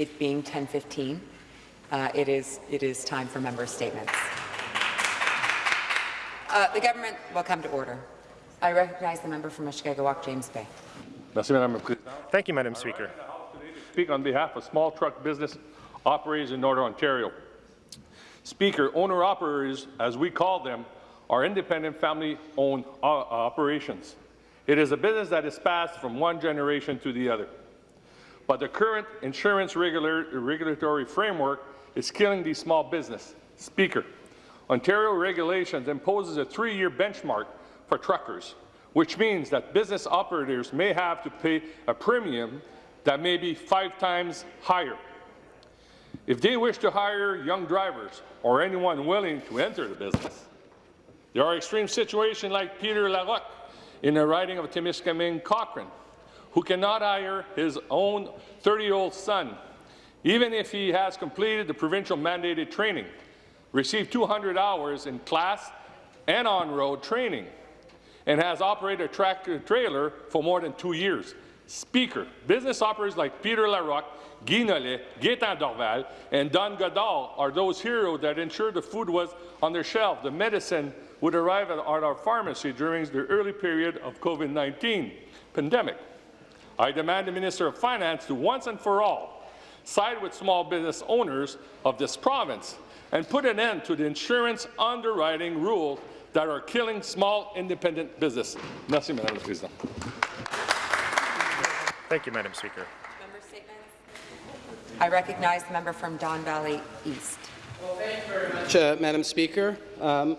it being 10:15, uh, it is it is time for member statements. Uh, the government will come to order. I recognize the member from Mushkegowuk, James Bay. Thank you, Madam Speaker. Speak on behalf of small truck business operators in Northern Ontario. Speaker, owner-operators, as we call them, are independent family-owned uh, operations. It is a business that is passed from one generation to the other. But the current insurance regular, regulatory framework is killing these small business. Speaker, Ontario regulations imposes a three-year benchmark for truckers, which means that business operators may have to pay a premium that may be five times higher. If they wish to hire young drivers or anyone willing to enter the business, there are extreme situations like Peter Larocque in the riding of Timiskaming Cochrane, who cannot hire his own 30-year-old son, even if he has completed the provincial mandated training, received 200 hours in class and on-road training, and has operated a tractor trailer for more than two years. Speaker, business operators like Peter Larocque, Guy Nollet, Gaetan Dorval, and Don Godal are those heroes that ensured the food was on their shelf, the medicine would arrive at our pharmacy during the early period of COVID-19 pandemic. I demand the Minister of Finance to once and for all side with small business owners of this province and put an end to the insurance underwriting rules that are killing small independent business. Merci, Madame la Présidente. Thank you, Madam Speaker. Member statements. I recognize the member from Don Valley East. Well, thank you very much, uh, Madam Speaker. Um,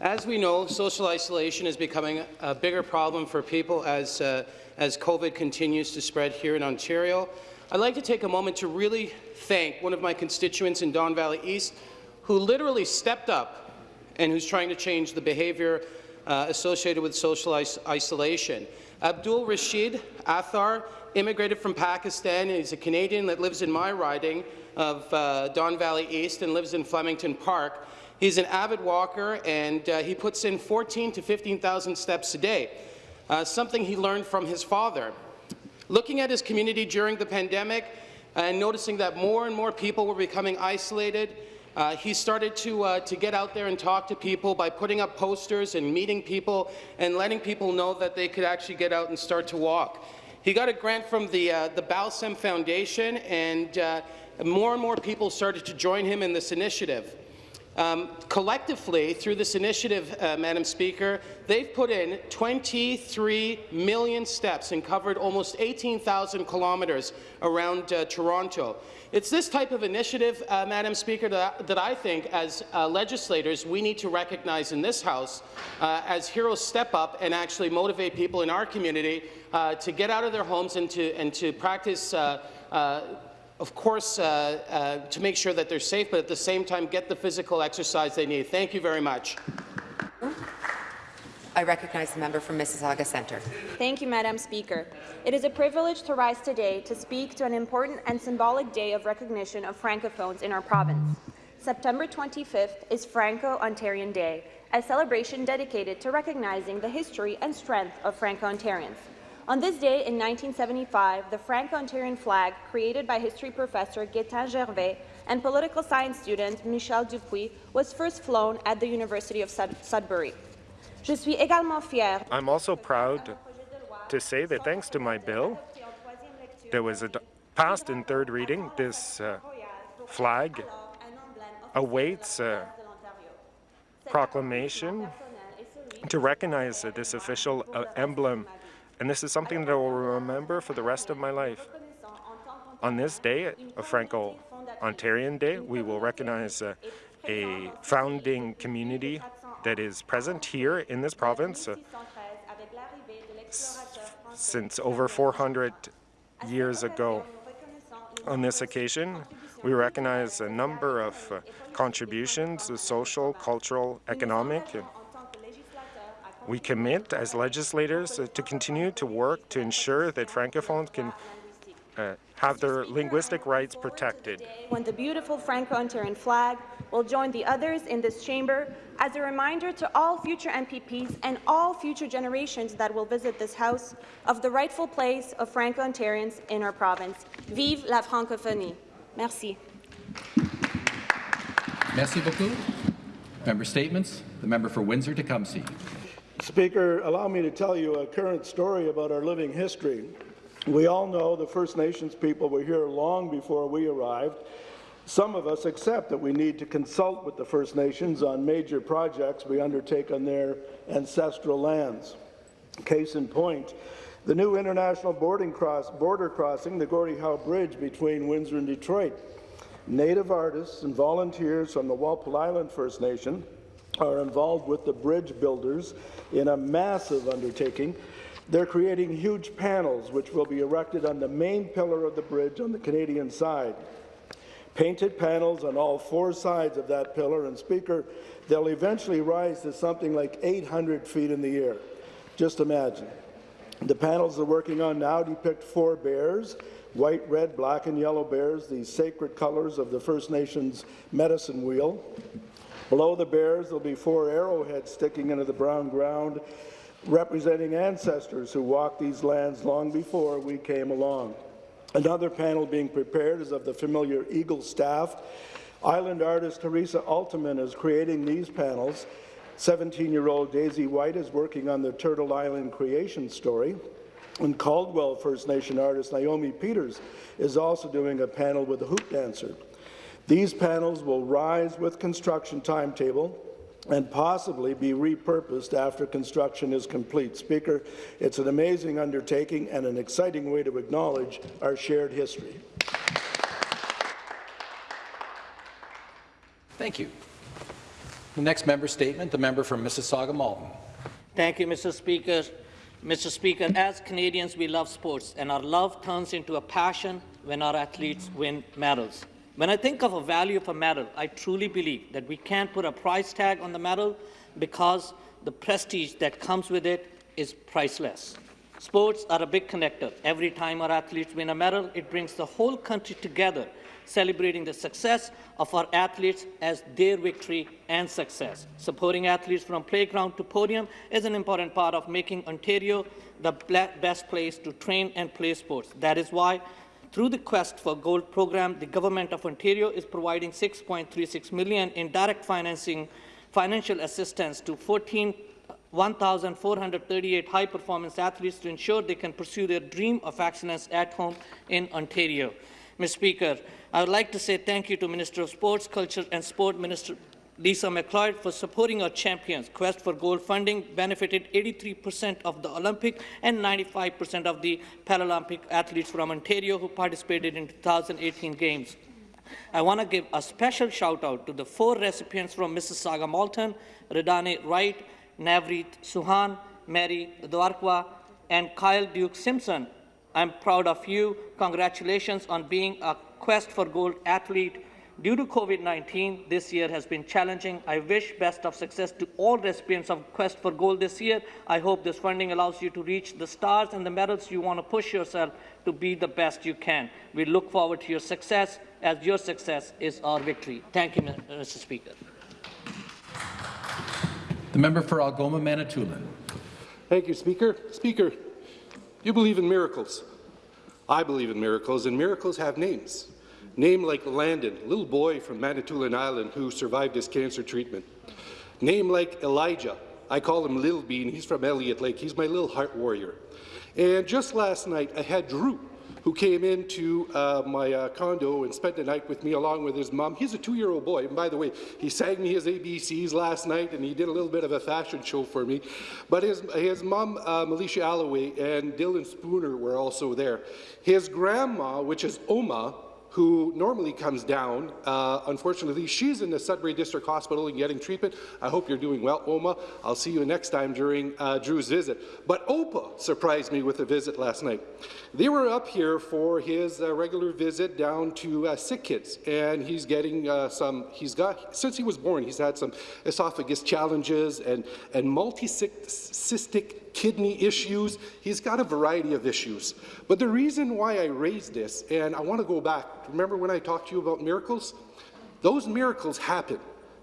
as we know, social isolation is becoming a bigger problem for people as, uh, as COVID continues to spread here in Ontario. I'd like to take a moment to really thank one of my constituents in Don Valley East who literally stepped up and who's trying to change the behaviour uh, associated with social is isolation. Abdul Rashid Athar immigrated from Pakistan. He's a Canadian that lives in my riding of uh, Don Valley East and lives in Flemington Park. He's an avid walker, and uh, he puts in 14 to 15,000 steps a day, uh, something he learned from his father. Looking at his community during the pandemic and noticing that more and more people were becoming isolated, uh, he started to, uh, to get out there and talk to people by putting up posters and meeting people and letting people know that they could actually get out and start to walk. He got a grant from the, uh, the Balsam Foundation, and uh, more and more people started to join him in this initiative. Um, collectively, through this initiative, uh, Madam Speaker, they've put in 23 million steps and covered almost 18,000 kilometres around uh, Toronto. It's this type of initiative, uh, Madam Speaker, that, that, I think, as uh, legislators, we need to recognize in this House uh, as heroes step up and actually motivate people in our community uh, to get out of their homes and to, and to practice of course, uh, uh, to make sure that they're safe, but at the same time get the physical exercise they need. Thank you very much. I recognize the member from Mississauga Centre. Thank you, Madam Speaker. It is a privilege to rise today to speak to an important and symbolic day of recognition of Francophones in our province. September 25th is Franco-Ontarian Day, a celebration dedicated to recognizing the history and strength of Franco-Ontarians. On this day in 1975, the Franco-Ontarian flag, created by history professor Gaetan Gervais and political science student Michel Dupuis, was first flown at the University of Sud Sudbury. Je suis également. I'm also proud to say that thanks to my bill, there was a passed in third reading. This uh, flag awaits a proclamation to recognize uh, this official uh, emblem and this is something that I will remember for the rest of my life. On this day, a Franco-Ontarian Day, we will recognize uh, a founding community that is present here in this province uh, since over 400 years ago. On this occasion, we recognize a number of uh, contributions, social, cultural, economic, we commit as legislators uh, to continue to work to ensure that Francophones can uh, have their linguistic rights protected. When the beautiful Franco-Ontarian flag will join the others in this chamber as a reminder to all future MPPs and all future generations that will visit this House of the rightful place of Franco-Ontarians in our province. Vive la francophonie! Merci. Merci beaucoup. Member statements. The member for Windsor-Tecumseh. Speaker, allow me to tell you a current story about our living history. We all know the First Nations people were here long before we arrived. Some of us accept that we need to consult with the First Nations on major projects we undertake on their ancestral lands. Case in point, the new international cross, border crossing, the Gordie Howe Bridge between Windsor and Detroit. Native artists and volunteers from the Walpole Island First Nation are involved with the bridge builders in a massive undertaking. They're creating huge panels which will be erected on the main pillar of the bridge on the Canadian side. Painted panels on all four sides of that pillar, and Speaker, they'll eventually rise to something like 800 feet in the air. Just imagine. The panels they're working on now depict four bears, white, red, black, and yellow bears, the sacred colors of the First Nations medicine wheel. Below the bears, there'll be four arrowheads sticking into the brown ground, representing ancestors who walked these lands long before we came along. Another panel being prepared is of the familiar eagle staff. Island artist Teresa Altman is creating these panels. 17-year-old Daisy White is working on the Turtle Island creation story. And Caldwell First Nation artist Naomi Peters is also doing a panel with a hoop dancer. These panels will rise with construction timetable and possibly be repurposed after construction is complete. Speaker, it's an amazing undertaking and an exciting way to acknowledge our shared history. Thank you. The next member statement, the member from Mississauga-Malton. Thank you, Mr. Speaker. Mr. Speaker, as Canadians, we love sports, and our love turns into a passion when our athletes win medals. When I think of a value of a medal, I truly believe that we can't put a price tag on the medal because the prestige that comes with it is priceless. Sports are a big connector. Every time our athletes win a medal, it brings the whole country together, celebrating the success of our athletes as their victory and success. Supporting athletes from playground to podium is an important part of making Ontario the best place to train and play sports. That is why through the Quest for Gold program, the Government of Ontario is providing 6.36 million in direct financing, financial assistance to 14 1,438 high-performance athletes to ensure they can pursue their dream of excellence at home in Ontario. Mr. Speaker, I would like to say thank you to Minister of Sports, Culture and Sport Minister Lisa MacLeod for supporting our champions. Quest for Gold funding benefited 83% of the Olympic and 95% of the Paralympic athletes from Ontario who participated in 2018 Games. I want to give a special shout out to the four recipients from Mississauga Malton, Redane Wright, Navreet Suhan, Mary Dwarkwa, and Kyle Duke Simpson. I'm proud of you. Congratulations on being a Quest for Gold athlete. Due to COVID-19, this year has been challenging. I wish best of success to all recipients of Quest for Gold this year. I hope this funding allows you to reach the stars and the medals you want to push yourself to be the best you can. We look forward to your success, as your success is our victory. Thank you, Mr. Uh, Speaker. The member for Algoma, Manitoulin. Thank you, Speaker. Speaker, you believe in miracles. I believe in miracles, and miracles have names. Name like Landon, little boy from Manitoulin Island who survived his cancer treatment. Name like Elijah. I call him Little Bean. He's from Elliott Lake. He's my little heart warrior. And just last night, I had Drew, who came into uh, my uh, condo and spent the night with me along with his mom. He's a two-year-old boy, and by the way, he sang me his ABCs last night, and he did a little bit of a fashion show for me. But his, his mom, uh, Militia Alloway, and Dylan Spooner were also there. His grandma, which is Oma, who normally comes down. Uh, unfortunately, she's in the Sudbury District Hospital and getting treatment. I hope you're doing well, Oma. I'll see you next time during uh, Drew's visit. But Opa surprised me with a visit last night. They were up here for his uh, regular visit down to uh, sick kids, and he's getting uh, some, he's got, since he was born, he's had some esophagus challenges and, and multi-cystic kidney issues. He's got a variety of issues. But the reason why I raised this, and I want to go back, remember when I talked to you about miracles? Those miracles happen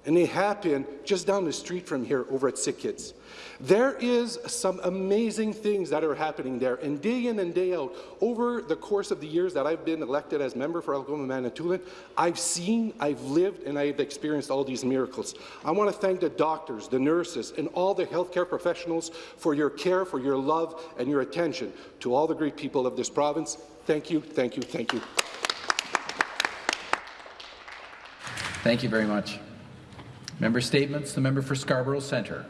and they happen just down the street from here over at Sick Kids. There is some amazing things that are happening there, and day in and day out, over the course of the years that I've been elected as member for Algoma Manitoulin, I've seen, I've lived, and I've experienced all these miracles. I want to thank the doctors, the nurses, and all the healthcare professionals for your care, for your love, and your attention. To all the great people of this province, thank you, thank you, thank you. Thank you very much. Member statements. The member for Scarborough Centre.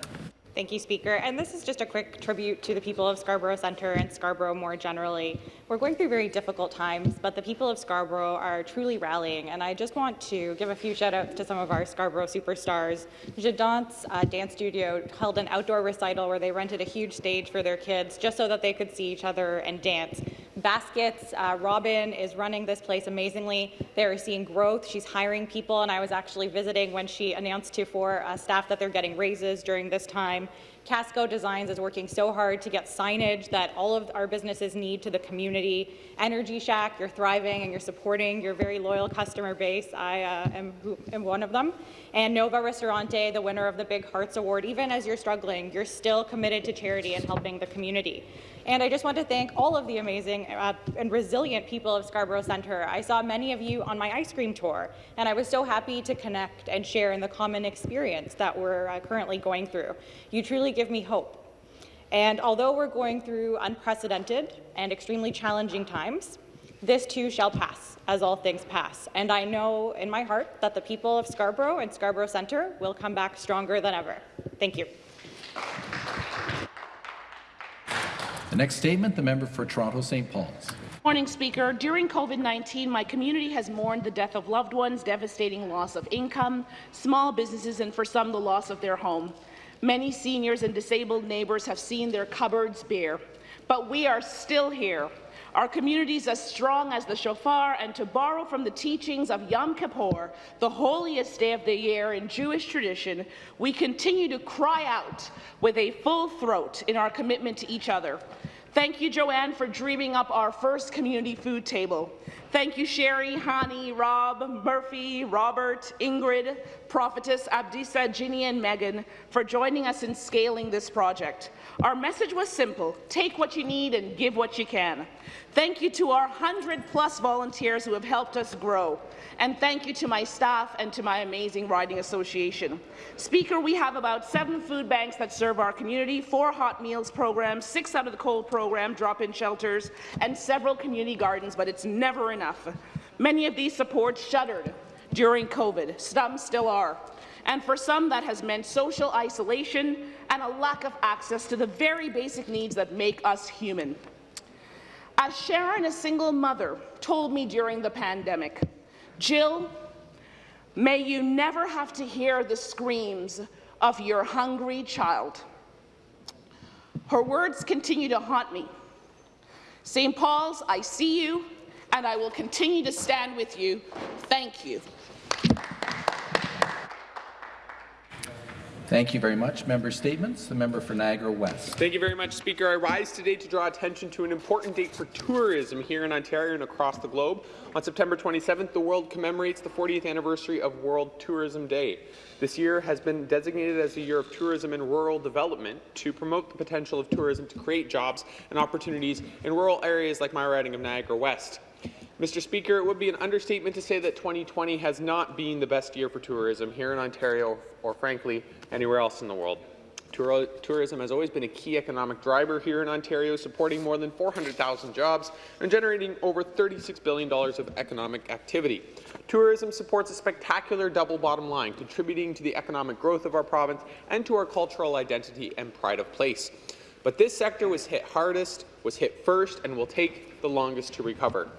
Thank you, Speaker. And this is just a quick tribute to the people of Scarborough Centre and Scarborough more generally. We're going through very difficult times, but the people of Scarborough are truly rallying. And I just want to give a few shout-outs to some of our Scarborough superstars. Jadant's uh, Dance Studio held an outdoor recital where they rented a huge stage for their kids just so that they could see each other and dance. Baskets, uh, Robin is running this place amazingly. They're seeing growth. She's hiring people, and I was actually visiting when she announced to four uh, staff that they're getting raises during this time. Casco Designs is working so hard to get signage that all of our businesses need to the community. Energy Shack, you're thriving and you're supporting your very loyal customer base. I uh, am, am one of them. And Nova Ristorante, the winner of the Big Hearts Award, even as you're struggling, you're still committed to charity and helping the community. And I just want to thank all of the amazing uh, and resilient people of Scarborough Centre. I saw many of you on my ice cream tour, and I was so happy to connect and share in the common experience that we're uh, currently going through. You truly give me hope. And although we're going through unprecedented and extremely challenging times, this too shall pass, as all things pass. And I know in my heart that the people of Scarborough and Scarborough Centre will come back stronger than ever. Thank you. The next statement, the member for Toronto St. Paul's. Morning, Speaker. During COVID-19, my community has mourned the death of loved ones, devastating loss of income, small businesses, and for some, the loss of their home. Many seniors and disabled neighbours have seen their cupboards bare. But we are still here. Our communities as strong as the shofar, and to borrow from the teachings of Yom Kippur, the holiest day of the year in Jewish tradition, we continue to cry out with a full throat in our commitment to each other. Thank you, Joanne, for dreaming up our first community food table. Thank you, Sherry, Hani, Rob, Murphy, Robert, Ingrid, Prophetess, Abdisa, Ginny, and Megan for joining us in scaling this project. Our message was simple, take what you need and give what you can. Thank you to our 100-plus volunteers who have helped us grow. And thank you to my staff and to my amazing Riding Association. Speaker, we have about seven food banks that serve our community, four hot meals programs, six out of the cold program, drop-in shelters, and several community gardens, but it's never enough. Many of these supports shuttered during COVID. Some still are. And for some, that has meant social isolation and a lack of access to the very basic needs that make us human. As Sharon, a single mother, told me during the pandemic, Jill, may you never have to hear the screams of your hungry child. Her words continue to haunt me. St. Paul's, I see you, and I will continue to stand with you. Thank you. Thank you very much. Member statements. The member for Niagara West. Thank you very much, Speaker. I rise today to draw attention to an important date for tourism here in Ontario and across the globe. On September 27th, the world commemorates the 40th anniversary of World Tourism Day. This year has been designated as the year of tourism and rural development to promote the potential of tourism to create jobs and opportunities in rural areas like my riding of Niagara West. Mr. Speaker, it would be an understatement to say that 2020 has not been the best year for tourism here in Ontario or, frankly, anywhere else in the world. Tour tourism has always been a key economic driver here in Ontario, supporting more than 400,000 jobs and generating over $36 billion of economic activity. Tourism supports a spectacular double bottom line, contributing to the economic growth of our province and to our cultural identity and pride of place. But this sector was hit hardest, was hit first, and will take the longest to recover.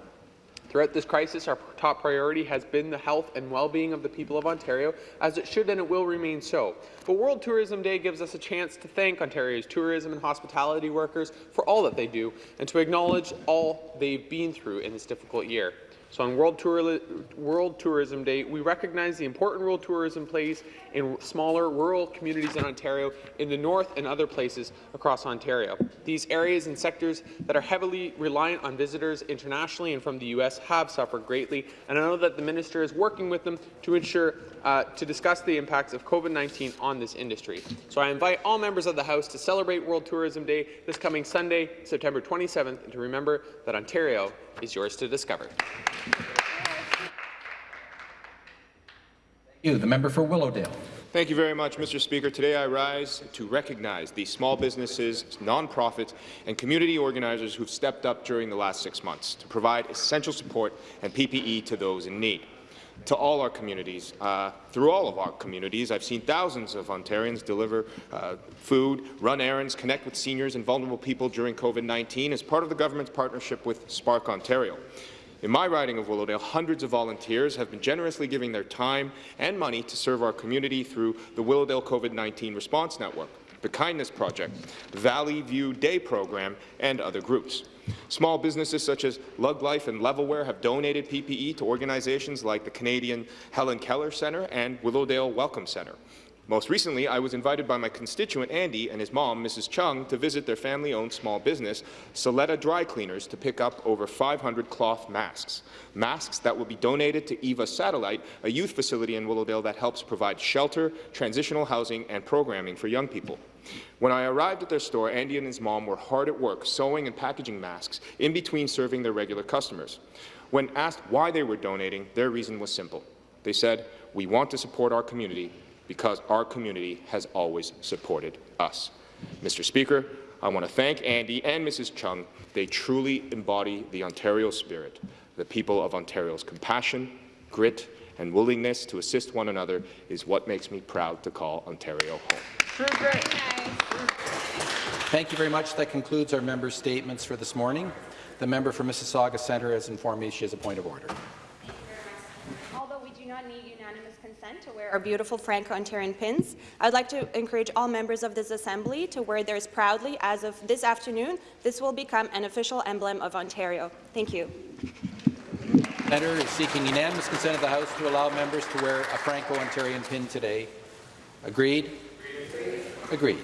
Throughout this crisis, our top priority has been the health and well-being of the people of Ontario, as it should and it will remain so. But World Tourism Day gives us a chance to thank Ontario's tourism and hospitality workers for all that they do, and to acknowledge all they've been through in this difficult year. So on World, Tour World Tourism Day, we recognize the important role tourism plays in smaller rural communities in Ontario, in the north and other places across Ontario. These areas and sectors that are heavily reliant on visitors internationally and from the U.S. have suffered greatly, and I know that the minister is working with them to ensure uh, to discuss the impacts of COVID-19 on this industry. So I invite all members of the House to celebrate World Tourism Day this coming Sunday, September 27th, and to remember that Ontario is yours to discover. You, the member for Willowdale. Thank you very much, Mr. Speaker. Today I rise to recognize the small businesses, nonprofits, and community organizers who've stepped up during the last six months to provide essential support and PPE to those in need. To all our communities, uh, through all of our communities, I've seen thousands of Ontarians deliver uh, food, run errands, connect with seniors and vulnerable people during COVID-19 as part of the government's partnership with Spark Ontario. In my riding of Willowdale, hundreds of volunteers have been generously giving their time and money to serve our community through the Willowdale COVID-19 Response Network, the Kindness Project, Valley View Day Program, and other groups. Small businesses such as Lug Life and Levelwear have donated PPE to organizations like the Canadian Helen Keller Centre and Willowdale Welcome Centre. Most recently, I was invited by my constituent Andy and his mom, Mrs. Chung, to visit their family-owned small business, Soletta Dry Cleaners, to pick up over 500 cloth masks. Masks that will be donated to EVA Satellite, a youth facility in Willowdale that helps provide shelter, transitional housing, and programming for young people. When I arrived at their store, Andy and his mom were hard at work sewing and packaging masks in between serving their regular customers. When asked why they were donating, their reason was simple. They said, we want to support our community because our community has always supported us. Mr. Speaker, I want to thank Andy and Mrs. Chung. They truly embody the Ontario spirit, the people of Ontario's compassion, grit, and willingness to assist one another is what makes me proud to call Ontario home. Thank you very much. That concludes our members' statements for this morning. The member for Mississauga Centre has informed me she has a point of order. Although we do not need unanimous consent to wear our beautiful Franco-Ontarian pins, I'd like to encourage all members of this Assembly to wear theirs proudly as of this afternoon. This will become an official emblem of Ontario. Thank you. Senator is seeking unanimous consent of the House to allow members to wear a Franco-Ontarian pin today. Agreed? Agreed.